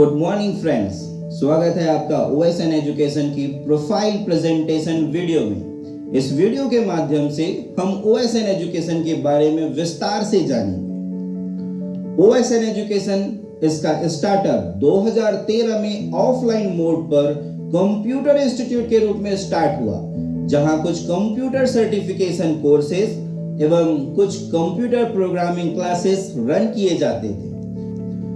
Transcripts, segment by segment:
Good morning friends स्वागत है आपका ओएसएन एजुकेशन की प्रोफ़ाइल प्रेजेंटेशन वीडियो में। इस वीडियो के माध्यम से हम ओएसएन एजुकेशन के बारे में विस्तार से जानेंगे। ओएसएन एजुकेशन इसका स्टार्टअप 2013 में ऑफलाइन मोड पर कंप्यूटर इंस्टीट्यूट के रूप में स्टार्ट हुआ, जहाँ कुछ कंप्यूटर सर्टिफिकेशन कोर्सेज एवं कुछ कंप्यूटर प्रोग्रामिंग क्लासेस रन किए जाते थे।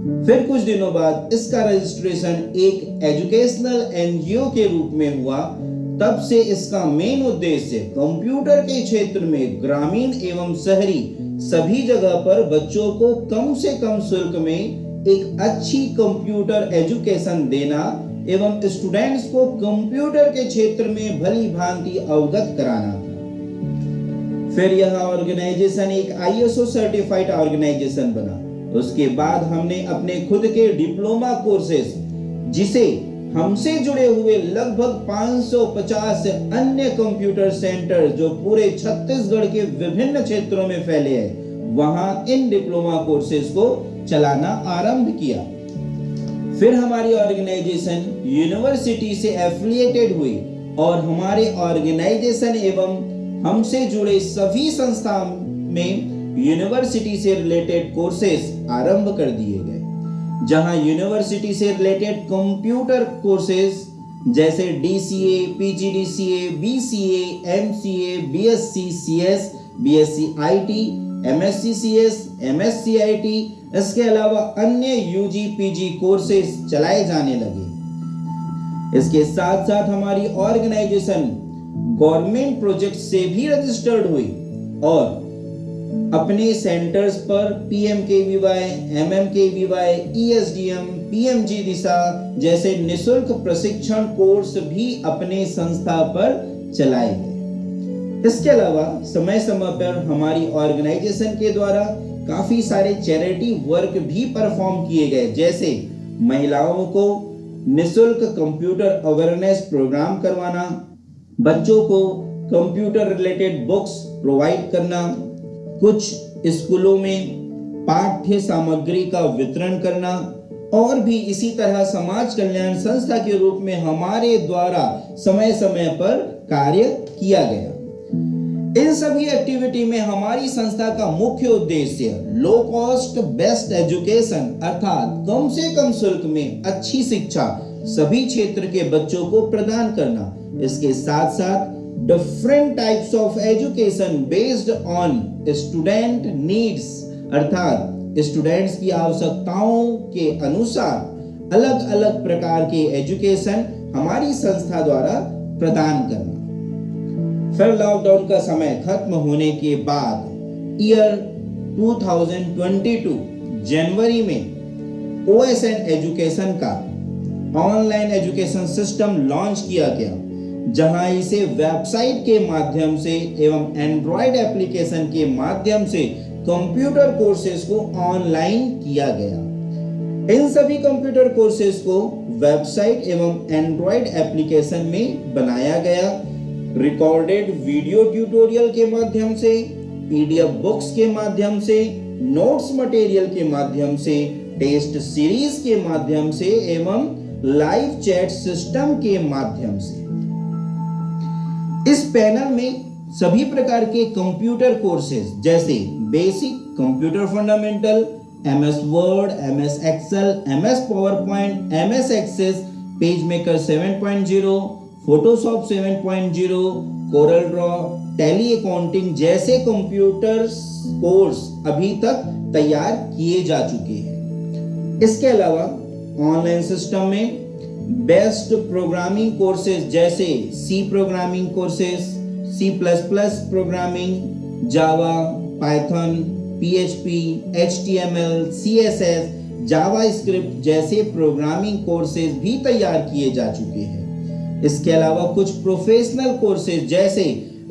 फिर कुछ दिनों बाद इसका रजिस्ट्रेशन एक एजुकेशनल एनजीओ के रूप में हुआ। तब से इसका मेन उद्देश्य कंप्यूटर के क्षेत्र में ग्रामीण एवं शहरी सभी जगह पर बच्चों को कम से कम शुल्क में एक अच्छी कंप्यूटर एजुकेशन देना एवं स्टूडेंट्स को कंप्यूटर के क्षेत्र में भली भांति अवगत कराना। था फिर यह ऑर्गेनाइजेशन एक आईएसओ सर्टिफाइड ऑर्गेनाइजेशन बना। उसके बाद हमने अपने खुद के डिप्लोमा कोर्सेस, जिसे हमसे जुड़े हुए लगभग 550 अन्य कंप्यूटर सेंटर जो पूरे छत्तीसगढ़ के विभिन्न क्षेत्रों में फैले हैं, वहाँ इन डिप्लोमा कोर्सेज को चलाना आरंभ किया। फिर हमारी ऑर्गेनाइजेशन यूनिवर्सिटी से एफिलिएटेड हुई और हमारे ऑर्गेनाइजेशन एवं हमसे जुड़े सभी संस्थान में यूनिवर्सिटी से रिलेटेड कोर्सेज आरंभ कर दिए गए। जहाँ यूनिवर्सिटी से रिलेटेड कंप्यूटर कोर्सेज जैसे DCA PGDCA BCA MCA BSc CS BSc IT MSc CS MSc IT इसके अलावा अन्य यूजी पीजी कोर्सेज चलाए जाने लगे। इसके साथ साथ हमारी ऑर्गेनाइजेशन गवर्नमेंट प्रोजेक्ट से भी रजिस्टर्ड हुई और अपने सेंटर्स पर PM K V Y M M K V Y E S D M P M G दिशा जैसे निशुल्क प्रशिक्षण कोर्स भी अपने संस्था पर चलाए गए इसके अलावा समय समय पर हमारी ऑर्गेनाइजेशन के द्वारा काफ़ी सारे चैरिटी वर्क भी परफॉर्म किए गए, जैसे महिलाओं को निशुल्क कंप्यूटर अवेयरनेस प्रोग्राम करवाना, बच्चों को कंप्यूटर रिलेटेड बुक्स प्रोवाइड करना कुछ स्कूलों में पाठ्य सामग्री का वितरण करना और भी इसी तरह समाज कल्याण संस्था के रूप में हमारे द्वारा समय समय पर कार्य किया गया। इन सभी एक्टिविटी में हमारी संस्था का मुख्य उद्देश्य लो कॉस्ट बेस्ट एजुकेशन अर्थात कम से कम शुल्क में अच्छी शिक्षा सभी क्षेत्र के बच्चों को प्रदान करना। इसके साथ साथ different types of education based on student needs अर्थात स्टूडेंट्स की आवश्यकताओं के अनुसार अलग अलग प्रकार के एजुकेशन हमारी संस्था द्वारा प्रदान करना। फिर लॉकडाउन का समय खत्म होने के बाद ईयर 2022 जनवरी में ओएसएन एजुकेशन का ऑनलाइन एजुकेशन सिस्टम लॉन्च किया गया। जहाँ इसे वेबसाइट के माध्यम से एवं एंड्रॉयड एप्लीकेशन के माध्यम से कंप्यूटर कोर्सेज को ऑनलाइन किया गया। इन सभी कंप्यूटर कोर्सेज को वेबसाइट एवं एंड्रॉयड एप्लीकेशन में बनाया गया। रिकॉर्डेड वीडियो ट्यूटोरियल के माध्यम से पीडीएफ बुक्स के माध्यम से नोट्स मटेरियल के माध्यम से टेस्ट सीरीज़ के माध्यम से एवं लाइव चैट सिस्टम के माध्यम से। इस पैनल में सभी प्रकार के कंप्यूटर कोर्सेज, जैसे basic computer fundamental M S Word M S Excel M S PowerPoint M S Access PageMaker 7.0 Photoshop 7.0 Corel Draw Tally accounting जैसे कंप्यूटर कोर्स अभी तक तैयार किए जा चुके हैं। इसके अलावा ऑनलाइन सिस्टम में बेस्ट प्रोग्रामिंग कोर्सेज जैसे C programming courses C plus plus programming Java Python PHP HTML CSS JavaScript जैसे प्रोग्रामिंग कोर्सेज भी तैयार किए जा चुके हैं। इसके अलावा कुछ प्रोफेशनल कोर्सेज जैसे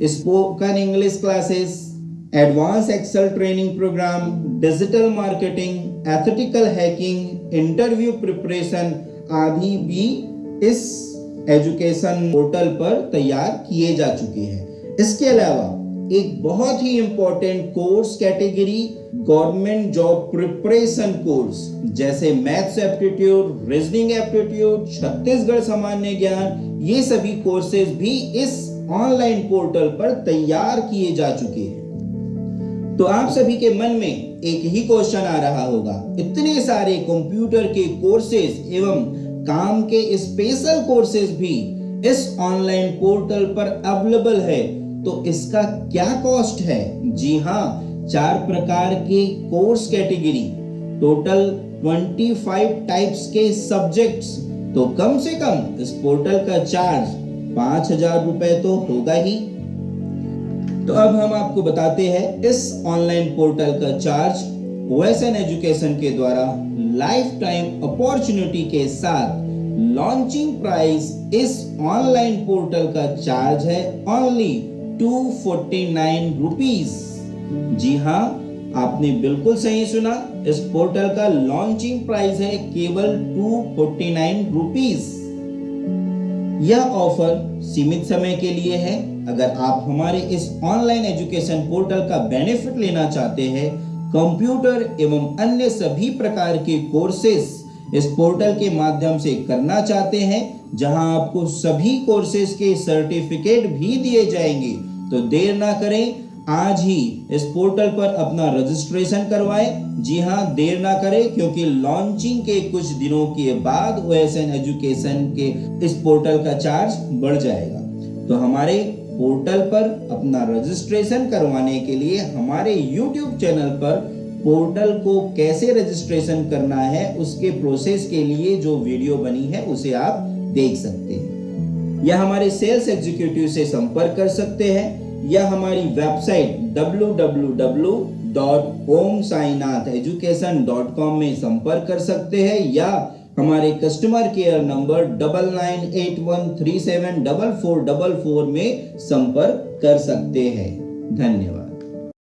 spoken English classes advance Excel training programme digital marketing ethical hacking interview preparation आदि भी इस एजुकेशन पोर्टल पर तैयार किए जा चुके हैं। इसके अलावा एक बहुत ही important course category government job preparation course जैसे maths aptitude reasoning aptitude Chhattisgarh सामान्य ज्ञान, ये सभी कोर्सेज भी इस ऑनलाइन पोर्टल पर तैयार किए जा चुके हैं। तो आप सभी के मन में एक ही क्वेश्चन आ रहा होगा। इतने सारे कंप्यूटर के कोर्सेज एवं काम के स्पेशल कोर्सेज भी इस ऑनलाइन पोर्टल पर अवेलेबल है तो इसका क्या कॉस्ट है? जी हाँ चार प्रकार के कोर्स कैटेगरी टोटल 25 टाइप्स के सब्जेक्ट्स तो कम से कम इस पोर्टल का चार्ज पाँच हज़ार रुपए तो होगा ही। तो अब हम आपको बताते हैं इस ऑनलाइन पोर्टल का चार्ज ओएसएन एजुकेशन के द्वारा लाइफ टाइम अपॉर्चुनिटी के साथ लॉन्चिंग प्राइस इस ऑनलाइन पोर्टल का चार्ज है only two forty nine rupees जी हाँ आपने बिल्कुल सही सुना, इस पोर्टल का लॉन्चिंग प्राइस है केवल टू फोर्टी नाइन रुपीज़ यह ऑफ़र सीमित समय के लिए है। अगर आप हमारे इस ऑनलाइन एजुकेशन पोर्टल का बेनिफिट लेना चाहते हैं, कंप्यूटर एवं अन्य सभी प्रकार के कोर्सेस इस पोर्टल के माध्यम से करना चाहते हैं, जहाँ आपको सभी कोर्सेज के सर्टिफिकेट भी दिए जाएँगे तो देर ना करें। आज ही इस पोर्टल पर अपना रजिस्ट्रेशन करवाएँ। जी हाँ देर ना करें, क्योंकि लॉन्चिंग के कुछ दिनों के बाद ओएसएन एजुकेशन के इस पोर्टल का चार्ज बढ़ जाएगा। तो हमारे पोर्टल पर अपना रजिस्ट्रेशन करवाने के लिए हमारे यूट्यूब चैनल पर पोर्टल को कैसे रजिस्ट्रेशन करना है, उसके प्रोसेस के लिए जो वीडियो बनी है, उसे आप देख सकते हैं। या हमारे सेल्स एग्जीक्यूटिव से संपर्क कर सकते हैं। या हमारी वेबसाइट www.omsainatheducation.com में संपर्क कर सकते हैं या हमारे customer care number double nine eight one three seven double four double four में संपर्क कर सकते हैं। धन्यवाद।